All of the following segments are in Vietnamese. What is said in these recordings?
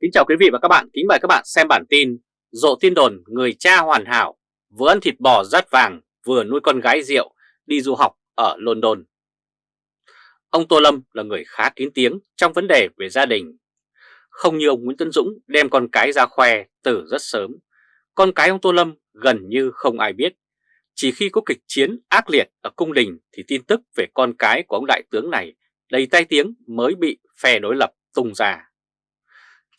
Kính chào quý vị và các bạn, kính mời các bạn xem bản tin Rộ tin đồn người cha hoàn hảo vừa ăn thịt bò rát vàng vừa nuôi con gái rượu đi du học ở London. Ông Tô Lâm là người khá kín tiếng trong vấn đề về gia đình. Không như ông Nguyễn Tân Dũng đem con cái ra khoe từ rất sớm Con cái ông Tô Lâm gần như không ai biết. Chỉ khi có kịch chiến ác liệt ở cung đình thì tin tức về con cái của ông đại tướng này đầy tai tiếng mới bị phe đối lập tung ra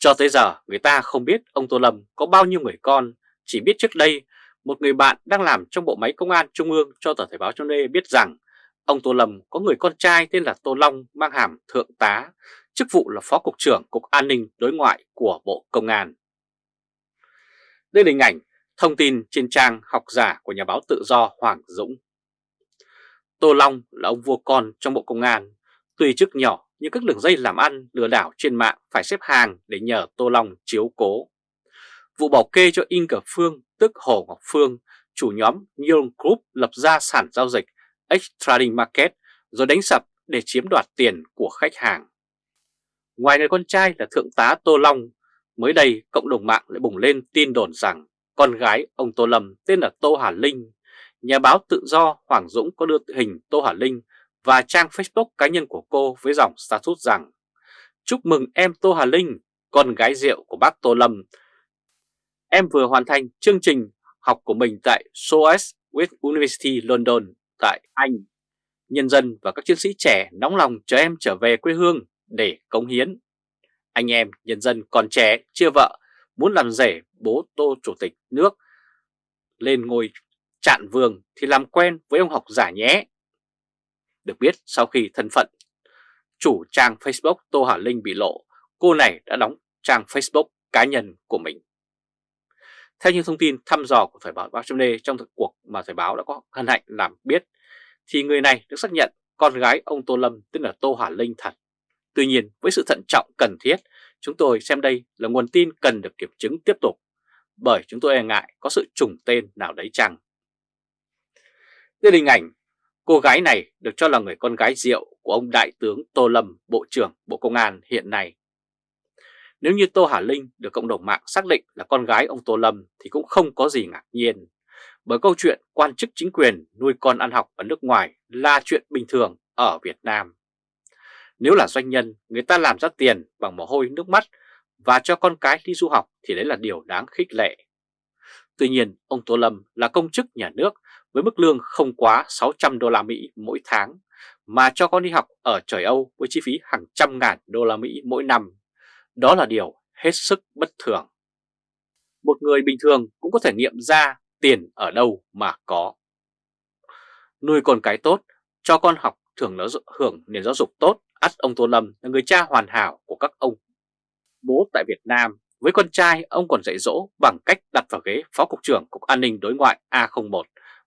cho tới giờ người ta không biết ông Tô Lâm có bao nhiêu người con, chỉ biết trước đây một người bạn đang làm trong bộ máy công an trung ương cho tờ Thời báo cho Nê biết rằng ông Tô Lâm có người con trai tên là Tô Long mang hàm thượng tá, chức vụ là phó cục trưởng Cục An ninh Đối ngoại của Bộ Công an. Đây là hình ảnh thông tin trên trang học giả của nhà báo tự do Hoàng Dũng. Tô Long là ông vua con trong Bộ Công an, tuy chức nhỏ như các đường dây làm ăn lừa đảo trên mạng phải xếp hàng để nhờ Tô Long chiếu cố. Vụ bảo kê cho In Phương tức Hồ Ngọc Phương, chủ nhóm Neon Group lập ra sản giao dịch X Trading Market rồi đánh sập để chiếm đoạt tiền của khách hàng. Ngoài người con trai là Thượng tá Tô Long, mới đây cộng đồng mạng lại bùng lên tin đồn rằng con gái ông Tô Lâm tên là Tô Hà Linh. Nhà báo tự do Hoàng Dũng có đưa hình Tô Hà Linh và trang Facebook cá nhân của cô với dòng status rằng Chúc mừng em Tô Hà Linh, con gái rượu của bác Tô Lâm. Em vừa hoàn thành chương trình học của mình tại SOAS with University London tại Anh. Nhân dân và các chiến sĩ trẻ nóng lòng chờ em trở về quê hương để cống hiến. Anh em, nhân dân còn trẻ, chưa vợ, muốn làm rể bố Tô Chủ tịch nước lên ngôi chạn vương thì làm quen với ông học giả nhé. Được biết sau khi thân phận chủ trang Facebook Tô Hà Linh bị lộ, cô này đã đóng trang Facebook cá nhân của mình. Theo những thông tin thăm dò của Thời báo Báo Châm trong cuộc mà Thời báo đã có hân hạnh làm biết, thì người này được xác nhận con gái ông Tô Lâm tên là Tô Hà Linh thật. Tuy nhiên với sự thận trọng cần thiết, chúng tôi xem đây là nguồn tin cần được kiểm chứng tiếp tục, bởi chúng tôi e ngại có sự trùng tên nào đấy chăng. Đây là hình ảnh Cô gái này được cho là người con gái rượu của ông Đại tướng Tô Lâm, Bộ trưởng Bộ Công an hiện nay. Nếu như Tô Hà Linh được cộng đồng mạng xác định là con gái ông Tô Lâm thì cũng không có gì ngạc nhiên. Bởi câu chuyện quan chức chính quyền nuôi con ăn học ở nước ngoài là chuyện bình thường ở Việt Nam. Nếu là doanh nhân, người ta làm ra tiền bằng mồ hôi nước mắt và cho con cái đi du học thì đấy là điều đáng khích lệ. Tuy nhiên, ông Tô Lâm là công chức nhà nước với mức lương không quá 600 đô la Mỹ mỗi tháng mà cho con đi học ở trời Âu với chi phí hàng trăm ngàn đô la Mỹ mỗi năm. Đó là điều hết sức bất thường. Một người bình thường cũng có thể nghiệm ra tiền ở đâu mà có. Nuôi con cái tốt, cho con học thường nó hưởng nền giáo dục tốt, ắt ông Tô Lâm là người cha hoàn hảo của các ông. Bố tại Việt Nam, với con trai ông còn dạy dỗ bằng cách đặt vào ghế Phó Cục trưởng Cục An ninh Đối ngoại A01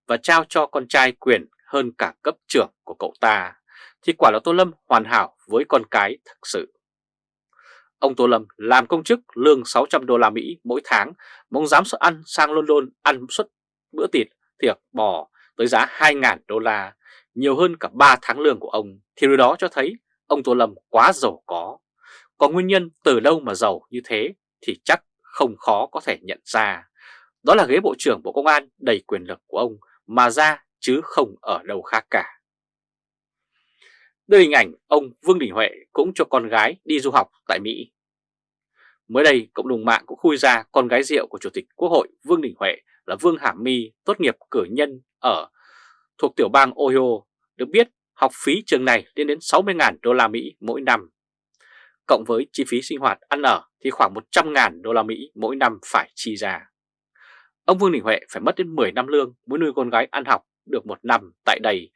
và trao cho con trai quyền hơn cả cấp trưởng của cậu ta, thì quả là Tô Lâm hoàn hảo với con cái thực sự. Ông Tô Lâm làm công chức lương 600 đô la Mỹ mỗi tháng, mong dám sợ ăn sang London ăn suất bữa thịt, tiệc bò tới giá 2.000 đô la, nhiều hơn cả 3 tháng lương của ông, thì điều đó cho thấy ông Tô Lâm quá giàu có. Còn nguyên nhân từ đâu mà giàu như thế thì chắc không khó có thể nhận ra. Đó là ghế Bộ trưởng Bộ Công an đầy quyền lực của ông mà ra chứ không ở đâu khác cả. Đây hình ảnh ông Vương Đình Huệ cũng cho con gái đi du học tại Mỹ. Mới đây, cộng đồng mạng cũng khui ra con gái rượu của Chủ tịch Quốc hội Vương Đình Huệ là Vương Hàm My tốt nghiệp cử nhân ở thuộc tiểu bang Ohio. Được biết, học phí trường này lên đến 60.000 đô la Mỹ mỗi năm. Cộng với chi phí sinh hoạt ăn ở thì khoảng 100.000 đô la Mỹ mỗi năm phải chi ra. Ông Vương Đình Huệ phải mất đến 10 năm lương mới nuôi con gái ăn học được một năm tại đây.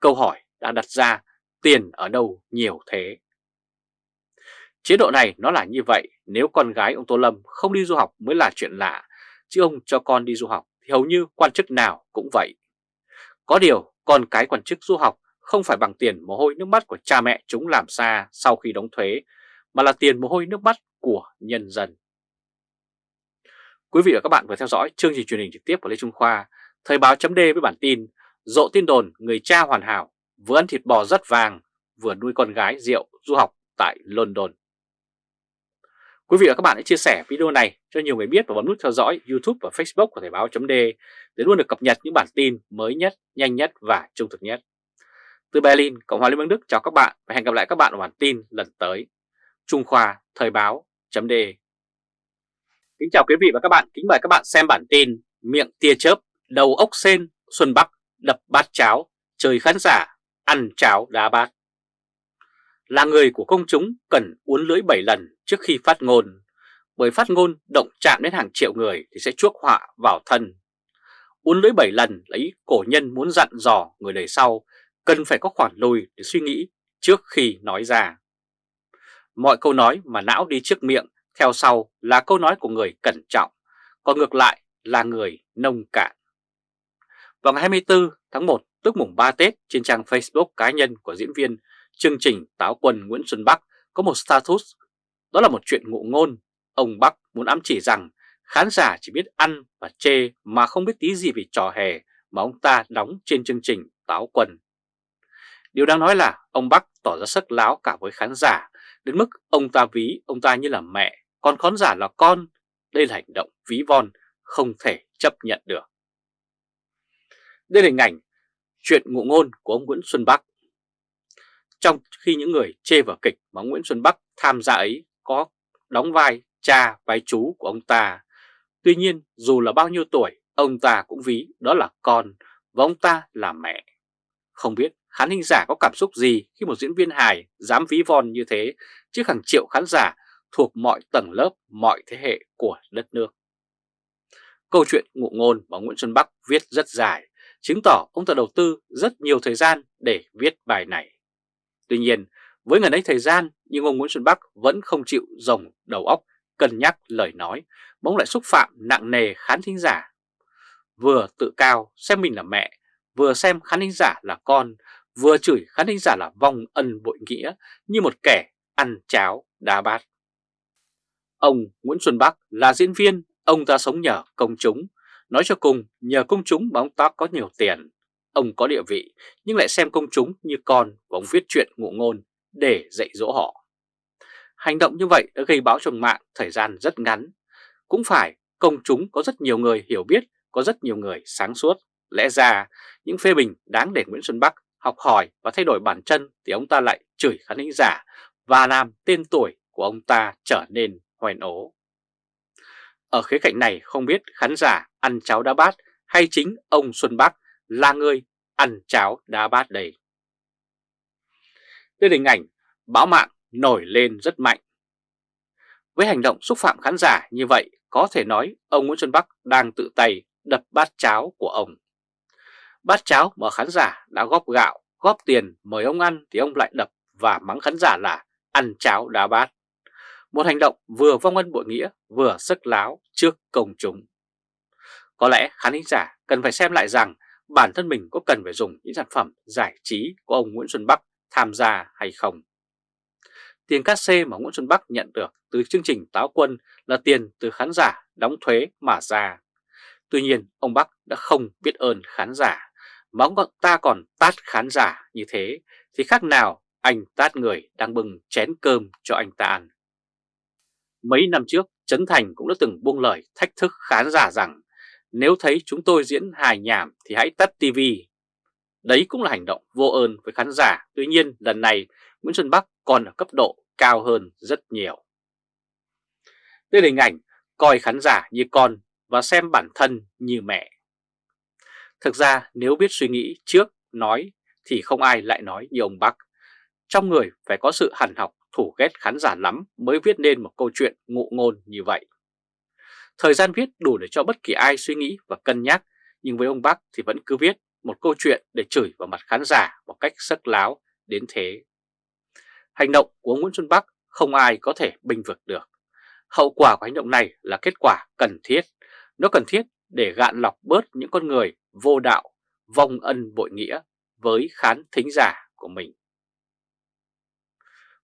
Câu hỏi đã đặt ra tiền ở đâu nhiều thế? Chế độ này nó là như vậy, nếu con gái ông Tô Lâm không đi du học mới là chuyện lạ, chứ ông cho con đi du học thì hầu như quan chức nào cũng vậy. Có điều, con cái quan chức du học không phải bằng tiền mồ hôi nước mắt của cha mẹ chúng làm xa sau khi đóng thuế, mà là tiền mồ hôi nước mắt của nhân dân. Quý vị và các bạn vừa theo dõi chương trình truyền hình trực tiếp của Lê Trung Khoa, Thời báo chấm với bản tin Rộ tin đồn người cha hoàn hảo vừa ăn thịt bò rất vàng vừa nuôi con gái rượu du học tại London. Quý vị và các bạn hãy chia sẻ video này cho nhiều người biết và bấm nút theo dõi YouTube và Facebook của Thời báo chấm để luôn được cập nhật những bản tin mới nhất, nhanh nhất và trung thực nhất. Từ Berlin, Cộng hòa Liên bang Đức chào các bạn và hẹn gặp lại các bạn ở bản tin lần tới. Trung Khoa Thời báo chấm Kính chào quý vị và các bạn, kính mời các bạn xem bản tin Miệng tia chớp, đầu ốc sen, Xuân Bắc đập bát cháo, trời khán giả, ăn cháo đá bát. Là người của công chúng cần uốn lưỡi 7 lần trước khi phát ngôn, bởi phát ngôn động chạm đến hàng triệu người thì sẽ chuốc họa vào thân. Uốn lưỡi 7 lần là ý cổ nhân muốn dặn dò người đời sau cần phải có khoản lùi để suy nghĩ trước khi nói ra. Mọi câu nói mà não đi trước miệng theo sau là câu nói của người cẩn trọng, còn ngược lại là người nông cạn. Vào ngày 24 tháng 1 tức mùng 3 Tết trên trang Facebook cá nhân của diễn viên chương trình Táo Quân Nguyễn Xuân Bắc có một status, đó là một chuyện ngụ ngôn. Ông Bắc muốn ám chỉ rằng khán giả chỉ biết ăn và chê mà không biết tí gì về trò hề mà ông ta đóng trên chương trình Táo Quân. Điều đáng nói là ông Bắc tỏ ra sức láo cả với khán giả, đến mức ông ta ví ông ta như là mẹ, còn khán giả là con. Đây là hành động ví von, không thể chấp nhận được. Đây là hình ảnh chuyện ngụ ngôn của ông Nguyễn Xuân Bắc. Trong khi những người chê vào kịch mà Nguyễn Xuân Bắc tham gia ấy có đóng vai cha, vai chú của ông ta. Tuy nhiên, dù là bao nhiêu tuổi, ông ta cũng ví đó là con và ông ta là mẹ. Không biết khán thính giả có cảm xúc gì khi một diễn viên hài dám ví von như thế trước hàng triệu khán giả thuộc mọi tầng lớp, mọi thế hệ của đất nước. Câu chuyện ngụ ngôn mà Nguyễn Xuân Bắc viết rất dài, chứng tỏ ông ta đầu tư rất nhiều thời gian để viết bài này. Tuy nhiên, với ngần ấy thời gian nhưng ông Nguyễn Xuân Bắc vẫn không chịu rồng đầu óc cân nhắc lời nói, bỗng lại xúc phạm nặng nề khán thính giả. Vừa tự cao xem mình là mẹ, vừa xem khán thính giả là con, vừa chửi khán thính giả là vong ân bội nghĩa như một kẻ ăn cháo đá bát. Ông Nguyễn Xuân Bắc là diễn viên, ông ta sống nhờ công chúng. Nói cho cùng, nhờ công chúng mà ông ta có nhiều tiền. Ông có địa vị, nhưng lại xem công chúng như con và ông viết chuyện ngụ ngôn để dạy dỗ họ. Hành động như vậy đã gây báo trong mạng thời gian rất ngắn. Cũng phải, công chúng có rất nhiều người hiểu biết, có rất nhiều người sáng suốt. Lẽ ra, những phê bình đáng để Nguyễn Xuân Bắc học hỏi và thay đổi bản chân thì ông ta lại chửi khán thính giả và làm tên tuổi của ông ta trở nên hoèn ố. Ở khía cạnh này không biết khán giả ăn cháo đá bát hay chính ông Xuân Bắc là người ăn cháo đá bát đây. Đây là hình ảnh báo mạng nổi lên rất mạnh. Với hành động xúc phạm khán giả như vậy, có thể nói ông Nguyễn Xuân Bắc đang tự tay đập bát cháo của ông. Bát cháo mà khán giả đã góp gạo, góp tiền mời ông ăn thì ông lại đập và mắng khán giả là ăn cháo đá bát. Một hành động vừa vong ân bội nghĩa, vừa sức láo trước công chúng. Có lẽ khán giả cần phải xem lại rằng bản thân mình có cần phải dùng những sản phẩm giải trí của ông Nguyễn Xuân Bắc tham gia hay không. Tiền cát xê mà Nguyễn Xuân Bắc nhận được từ chương trình Táo Quân là tiền từ khán giả đóng thuế mà ra. Tuy nhiên, ông Bắc đã không biết ơn khán giả, mà ông ta còn tát khán giả như thế thì khác nào anh tát người đang bưng chén cơm cho anh ta ăn. Mấy năm trước, Trấn Thành cũng đã từng buông lời thách thức khán giả rằng nếu thấy chúng tôi diễn hài nhảm thì hãy tắt TV. Đấy cũng là hành động vô ơn với khán giả. Tuy nhiên lần này Nguyễn Xuân Bắc còn ở cấp độ cao hơn rất nhiều. Đây là hình ảnh coi khán giả như con và xem bản thân như mẹ. Thực ra nếu biết suy nghĩ trước, nói thì không ai lại nói như ông Bắc. Trong người phải có sự hẳn học thủ ghét khán giả lắm mới viết nên một câu chuyện ngụ ngôn như vậy. Thời gian viết đủ để cho bất kỳ ai suy nghĩ và cân nhắc, nhưng với ông Bắc thì vẫn cứ viết một câu chuyện để chửi vào mặt khán giả một cách sắc láo đến thế. Hành động của Nguyễn Xuân Bắc không ai có thể bình vực được. Hậu quả của hành động này là kết quả cần thiết. Nó cần thiết để gạn lọc bớt những con người vô đạo, vong ân bội nghĩa với khán thính giả của mình.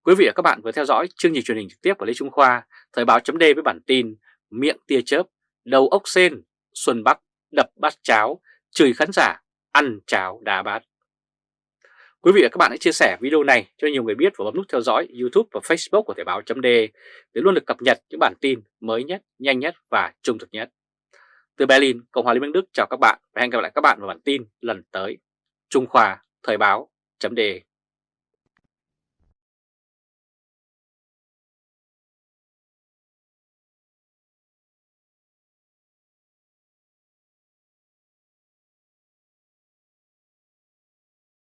Quý vị và các bạn vừa theo dõi chương trình truyền hình trực tiếp của Lê Trung Khoa, Thời báo chấm với bản tin Miệng tia chớp, đầu ốc sen, Xuân Bắc đập bát cháo, chửi khán giả, ăn cháo đá bát. Quý vị và các bạn hãy chia sẻ video này cho nhiều người biết và bấm nút theo dõi YouTube và Facebook của Thời báo chấm để luôn được cập nhật những bản tin mới nhất, nhanh nhất và trung thực nhất. Từ Berlin, Cộng hòa Liên bang Đức chào các bạn và hẹn gặp lại các bạn vào bản tin lần tới. Trung Khoa Thời báo chấm